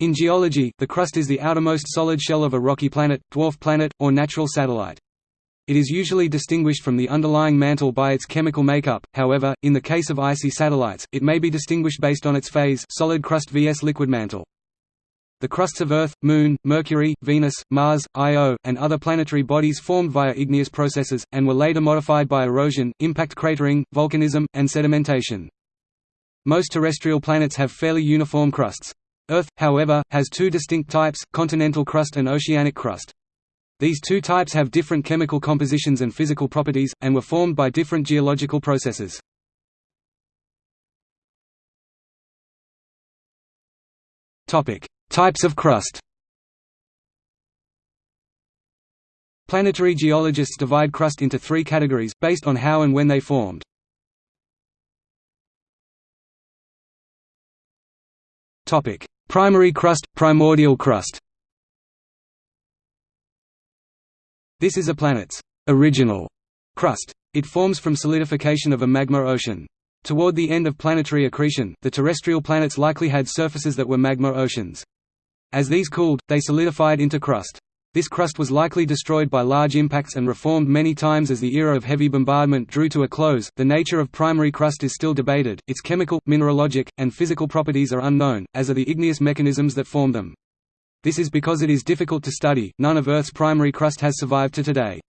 In geology, the crust is the outermost solid shell of a rocky planet, dwarf planet, or natural satellite. It is usually distinguished from the underlying mantle by its chemical makeup, however, in the case of icy satellites, it may be distinguished based on its phase solid crust vs liquid mantle. The crusts of Earth, Moon, Mercury, Venus, Mars, Io, and other planetary bodies formed via igneous processes, and were later modified by erosion, impact cratering, volcanism, and sedimentation. Most terrestrial planets have fairly uniform crusts. Earth, however, has two distinct types, continental crust and oceanic crust. These two types have different chemical compositions and physical properties, and were formed by different geological processes. Types of crust Planetary geologists divide crust into three categories, based on how and when they formed. Primary crust, primordial crust This is a planet's original crust. It forms from solidification of a magma ocean. Toward the end of planetary accretion, the terrestrial planets likely had surfaces that were magma oceans. As these cooled, they solidified into crust. This crust was likely destroyed by large impacts and reformed many times as the era of heavy bombardment drew to a close. The nature of primary crust is still debated, its chemical, mineralogic, and physical properties are unknown, as are the igneous mechanisms that form them. This is because it is difficult to study, none of Earth's primary crust has survived to today.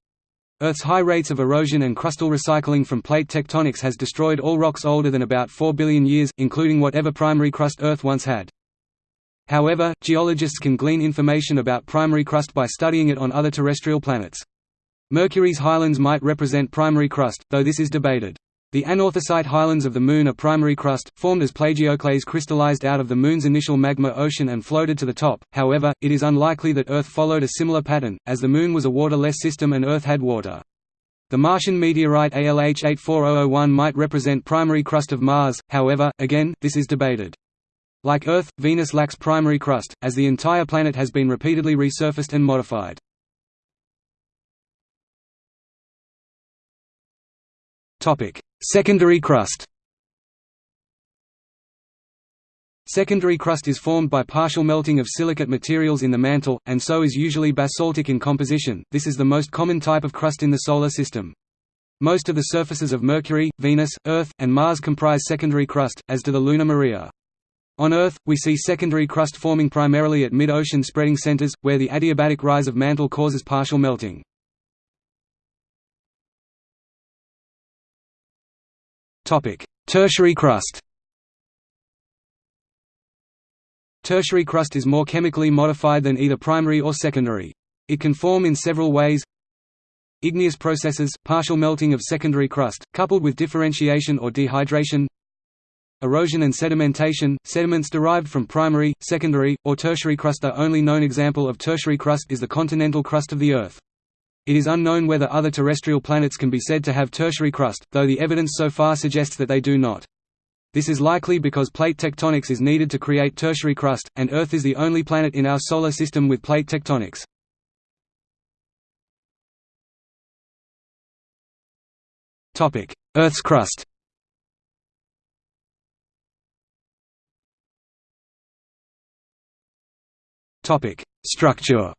Earth's high rates of erosion and crustal recycling from plate tectonics has destroyed all rocks older than about 4 billion years, including whatever primary crust Earth once had. However, geologists can glean information about primary crust by studying it on other terrestrial planets. Mercury's highlands might represent primary crust, though this is debated. The anorthosite highlands of the Moon are primary crust, formed as plagioclase crystallized out of the Moon's initial magma ocean and floated to the top, however, it is unlikely that Earth followed a similar pattern, as the Moon was a waterless system and Earth had water. The Martian meteorite ALH 84001 might represent primary crust of Mars, however, again, this is debated. Like Earth, Venus lacks primary crust, as the entire planet has been repeatedly resurfaced and modified. Secondary crust Secondary crust is formed by partial melting of silicate materials in the mantle, and so is usually basaltic in composition. This is the most common type of crust in the Solar System. Most of the surfaces of Mercury, Venus, Earth, and Mars comprise secondary crust, as do the lunar Maria. On Earth, we see secondary crust forming primarily at mid-ocean spreading centers, where the adiabatic rise of mantle causes partial melting. Tertiary crust Tertiary crust is more chemically modified than either primary or secondary. It can form in several ways Igneous processes, partial melting of secondary crust, coupled with differentiation or dehydration Erosion and sedimentation – Sediments derived from primary, secondary, or tertiary crust The only known example of tertiary crust is the continental crust of the Earth. It is unknown whether other terrestrial planets can be said to have tertiary crust, though the evidence so far suggests that they do not. This is likely because plate tectonics is needed to create tertiary crust, and Earth is the only planet in our Solar System with plate tectonics. Earth's crust Structure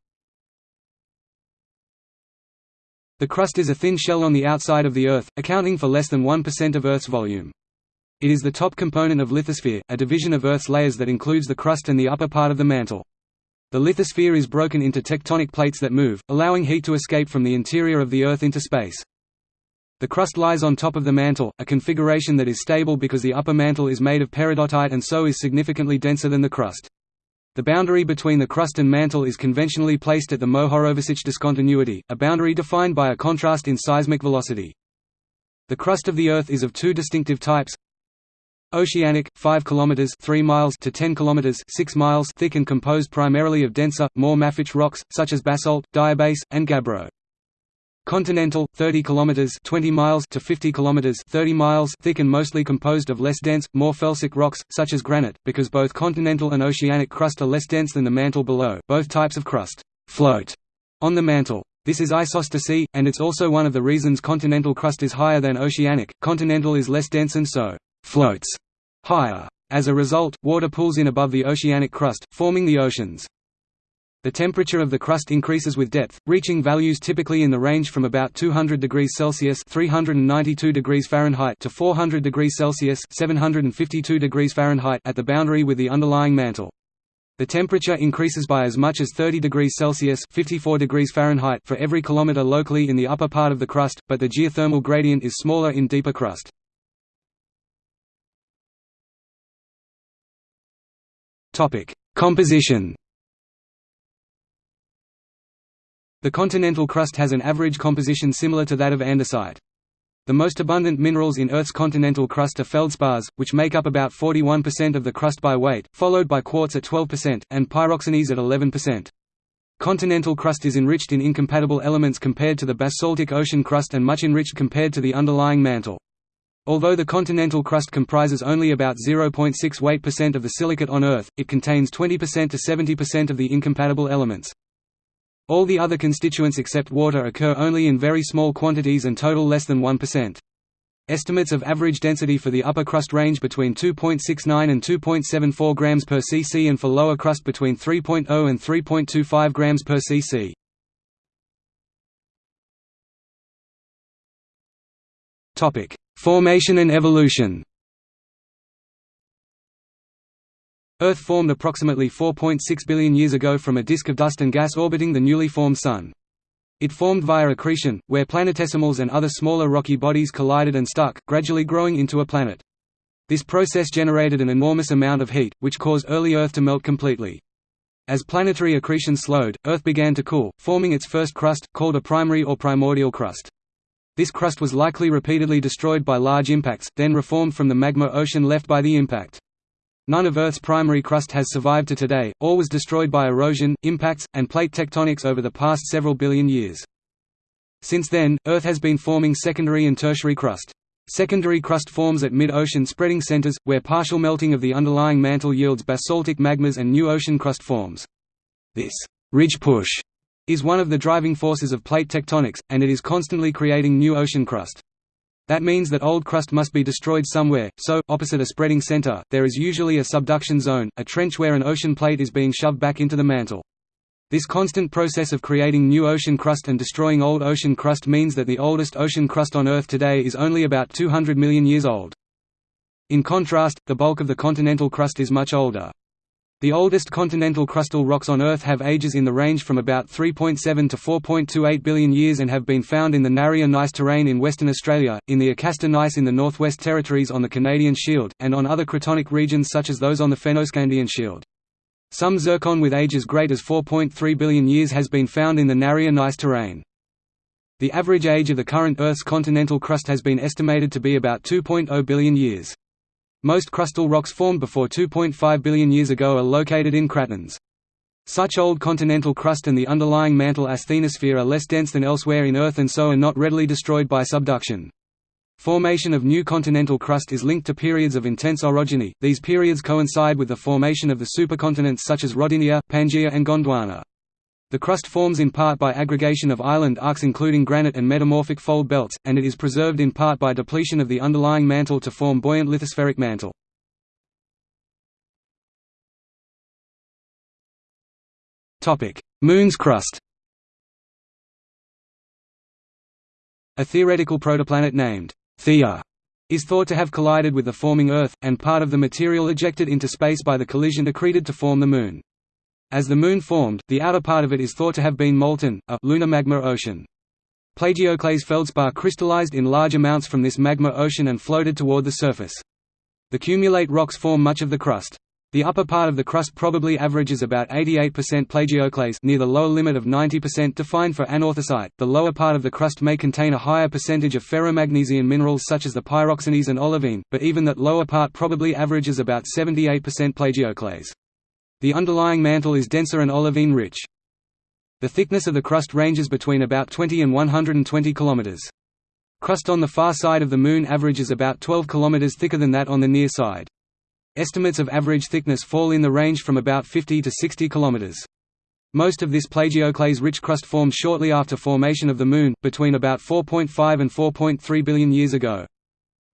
The crust is a thin shell on the outside of the Earth, accounting for less than 1% of Earth's volume. It is the top component of lithosphere, a division of Earth's layers that includes the crust and the upper part of the mantle. The lithosphere is broken into tectonic plates that move, allowing heat to escape from the interior of the Earth into space. The crust lies on top of the mantle, a configuration that is stable because the upper mantle is made of peridotite and so is significantly denser than the crust. The boundary between the crust and mantle is conventionally placed at the Mohorovičić discontinuity, a boundary defined by a contrast in seismic velocity. The crust of the Earth is of two distinctive types. Oceanic, 5 km 3 miles to 10 km 6 miles thick and composed primarily of denser, more mafic rocks, such as basalt, diabase, and gabbro. Continental, 30 km 20 miles to 50 km 30 miles thick and mostly composed of less dense, more felsic rocks, such as granite, because both continental and oceanic crust are less dense than the mantle below. Both types of crust float on the mantle. This is isostasy, and it's also one of the reasons continental crust is higher than oceanic. Continental is less dense and so floats higher. As a result, water pools in above the oceanic crust, forming the oceans. The temperature of the crust increases with depth, reaching values typically in the range from about 200 degrees Celsius (392 degrees Fahrenheit) to 400 degrees Celsius (752 degrees Fahrenheit) at the boundary with the underlying mantle. The temperature increases by as much as 30 degrees Celsius (54 degrees Fahrenheit) for every kilometer locally in the upper part of the crust, but the geothermal gradient is smaller in deeper crust. Topic: Composition The continental crust has an average composition similar to that of andesite. The most abundant minerals in Earth's continental crust are feldspars, which make up about 41% of the crust by weight, followed by quartz at 12%, and pyroxenes at 11%. Continental crust is enriched in incompatible elements compared to the basaltic ocean crust and much enriched compared to the underlying mantle. Although the continental crust comprises only about 0.6 weight percent of the silicate on Earth, it contains 20% to 70% of the incompatible elements. All the other constituents except water occur only in very small quantities and total less than 1%. Estimates of average density for the upper crust range between 2.69 and 2.74 grams per cc and for lower crust between 3.0 and 3.25 grams per cc. Topic: Formation and evolution. Earth formed approximately 4.6 billion years ago from a disk of dust and gas orbiting the newly formed Sun. It formed via accretion, where planetesimals and other smaller rocky bodies collided and stuck, gradually growing into a planet. This process generated an enormous amount of heat, which caused early Earth to melt completely. As planetary accretion slowed, Earth began to cool, forming its first crust, called a primary or primordial crust. This crust was likely repeatedly destroyed by large impacts, then reformed from the magma ocean left by the impact. None of Earth's primary crust has survived to today, all was destroyed by erosion, impacts, and plate tectonics over the past several billion years. Since then, Earth has been forming secondary and tertiary crust. Secondary crust forms at mid-ocean spreading centers, where partial melting of the underlying mantle yields basaltic magmas and new ocean crust forms. This ridge push is one of the driving forces of plate tectonics, and it is constantly creating new ocean crust. That means that old crust must be destroyed somewhere, so, opposite a spreading center, there is usually a subduction zone, a trench where an ocean plate is being shoved back into the mantle. This constant process of creating new ocean crust and destroying old ocean crust means that the oldest ocean crust on Earth today is only about 200 million years old. In contrast, the bulk of the continental crust is much older. The oldest continental crustal rocks on Earth have ages in the range from about 3.7 to 4.28 billion years and have been found in the Narryer Gneiss terrain in Western Australia, in the Acasta Gneiss in the Northwest Territories on the Canadian Shield, and on other cratonic regions such as those on the Fennoscandian Shield. Some zircon with ages great as 4.3 billion years has been found in the Narryer Gneiss terrain. The average age of the current Earth's continental crust has been estimated to be about 2.0 billion years. Most crustal rocks formed before 2.5 billion years ago are located in cratons. Such old continental crust and the underlying mantle asthenosphere are less dense than elsewhere in Earth and so are not readily destroyed by subduction. Formation of new continental crust is linked to periods of intense orogeny, these periods coincide with the formation of the supercontinents such as Rodinia, Pangaea and Gondwana. The crust forms in part by aggregation of island arcs including granite and metamorphic fold belts, and it is preserved in part by depletion of the underlying mantle to form buoyant lithospheric mantle. Moon's crust A theoretical protoplanet named Theia is thought to have collided with the forming Earth, and part of the material ejected into space by the collision accreted to form the Moon. As the Moon formed, the outer part of it is thought to have been molten, a lunar magma ocean. Plagioclase feldspar crystallized in large amounts from this magma ocean and floated toward the surface. The cumulate rocks form much of the crust. The upper part of the crust probably averages about 88% plagioclase near the lower limit of 90% defined for anorthosite. The lower part of the crust may contain a higher percentage of ferromagnesian minerals such as the pyroxenes and olivine, but even that lower part probably averages about 78% plagioclase. The underlying mantle is denser and olivine-rich. The thickness of the crust ranges between about 20 and 120 km. Crust on the far side of the Moon averages about 12 km thicker than that on the near side. Estimates of average thickness fall in the range from about 50 to 60 km. Most of this plagioclase-rich crust formed shortly after formation of the Moon, between about 4.5 and 4.3 billion years ago.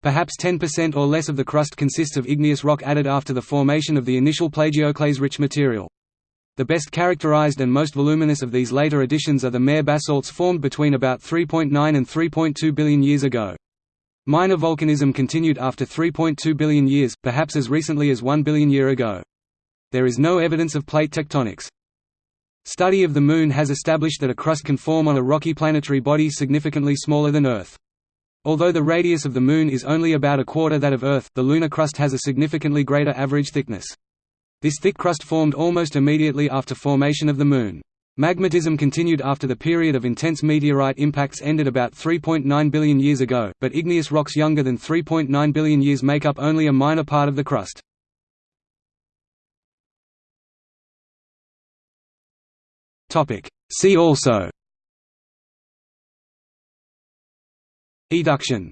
Perhaps 10% or less of the crust consists of igneous rock added after the formation of the initial plagioclase-rich material. The best characterized and most voluminous of these later additions are the mare basalts formed between about 3.9 and 3.2 billion years ago. Minor volcanism continued after 3.2 billion years, perhaps as recently as 1 billion year ago. There is no evidence of plate tectonics. Study of the Moon has established that a crust can form on a rocky planetary body significantly smaller than Earth. Although the radius of the Moon is only about a quarter that of Earth, the lunar crust has a significantly greater average thickness. This thick crust formed almost immediately after formation of the Moon. Magmatism continued after the period of intense meteorite impacts ended about 3.9 billion years ago, but igneous rocks younger than 3.9 billion years make up only a minor part of the crust. See also Eduction